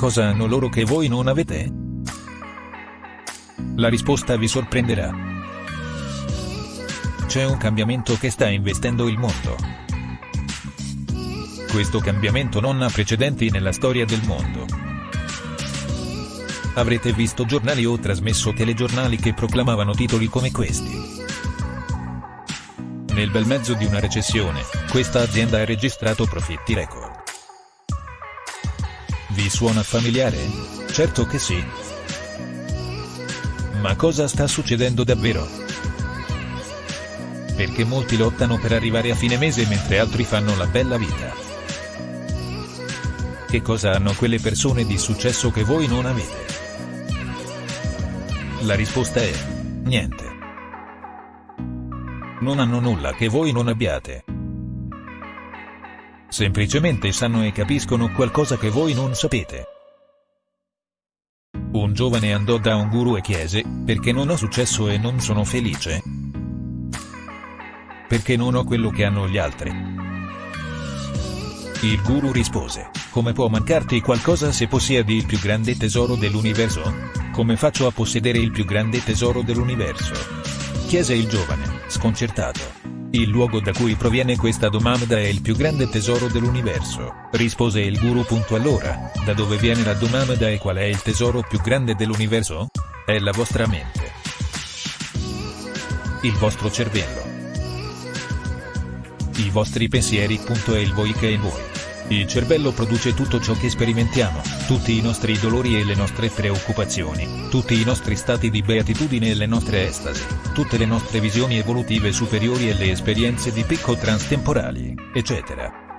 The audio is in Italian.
cosa hanno loro che voi non avete? La risposta vi sorprenderà. C'è un cambiamento che sta investendo il mondo. Questo cambiamento non ha precedenti nella storia del mondo. Avrete visto giornali o trasmesso telegiornali che proclamavano titoli come questi. Nel bel mezzo di una recessione, questa azienda ha registrato profitti record. Vi suona familiare? Certo che sì. Ma cosa sta succedendo davvero? Perché molti lottano per arrivare a fine mese mentre altri fanno la bella vita. Che cosa hanno quelle persone di successo che voi non avete? La risposta è, niente. Non hanno nulla che voi non abbiate. Semplicemente sanno e capiscono qualcosa che voi non sapete. Un giovane andò da un guru e chiese, perché non ho successo e non sono felice? Perché non ho quello che hanno gli altri. Il guru rispose, come può mancarti qualcosa se possiedi il più grande tesoro dell'universo? Come faccio a possedere il più grande tesoro dell'universo? Chiese il giovane, sconcertato. Il luogo da cui proviene questa domanda è il più grande tesoro dell'universo, rispose il guru. Allora, da dove viene la domanda e qual è il tesoro più grande dell'universo? È la vostra mente. Il vostro cervello. I vostri pensieri. È il voi che è voi. Il cervello produce tutto ciò che sperimentiamo, tutti i nostri dolori e le nostre preoccupazioni, tutti i nostri stati di beatitudine e le nostre estasi, tutte le nostre visioni evolutive superiori e le esperienze di picco transtemporali, eccetera.